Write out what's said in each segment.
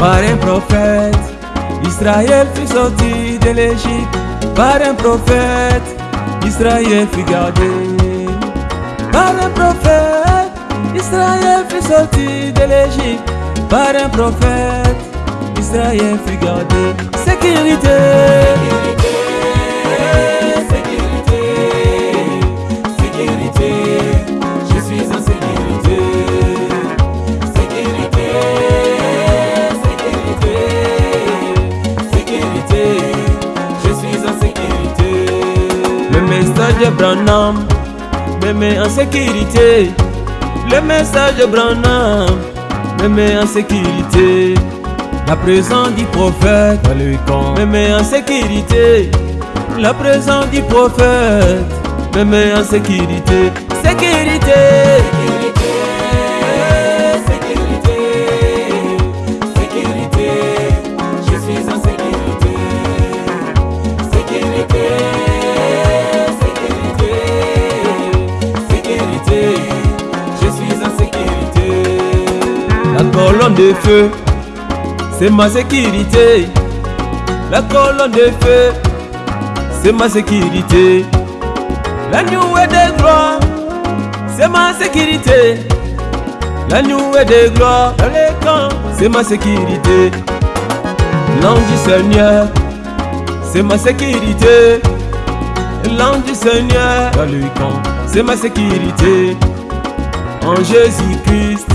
par un prophète. Israël fut sorti de l'Égypte par un prophète. Israël fut gardé par un prophète. Israël fut sorti de l'Égypte par un prophète. Israël fut gardé. Sécurité. De Branham me met en sécurité. Le message de Branham me met en sécurité. La présence du prophète me met en sécurité. La présence du prophète me met en sécurité. Sécurité. Sécurité. De feu, c'est ma sécurité. La colonne de feu, c'est ma sécurité. La nuée de gloire, c'est ma sécurité. La nuée de gloire dans les camps, c'est ma sécurité. L'ange du Seigneur, c'est ma sécurité. L'ange du Seigneur dans c'est ma sécurité. En Jésus-Christ,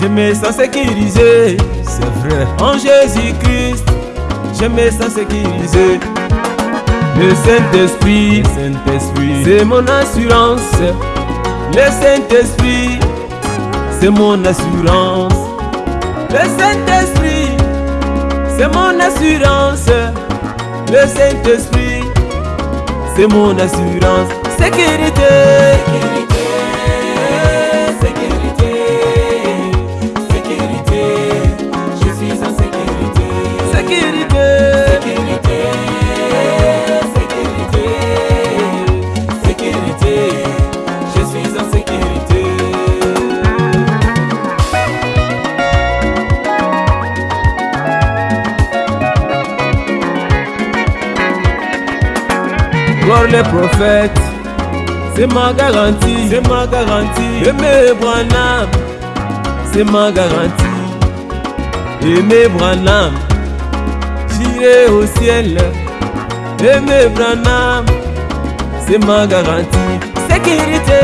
je me sens sécurisé. C'est vrai. En Jésus-Christ, je me sens sécurisé. Le Saint-Esprit, Saint-Esprit, c'est mon assurance. Le Saint-Esprit, c'est mon assurance. Le Saint-Esprit, c'est mon assurance. Le Saint-Esprit, c'est mon assurance. Sécurité. Sécurité. Les prophètes, c'est ma garantie, c'est ma garantie. Aimer Branham, c'est ma garantie. Aimer Branham, j'irai au ciel. Aimer Branham, c'est ma garantie. Sécurité,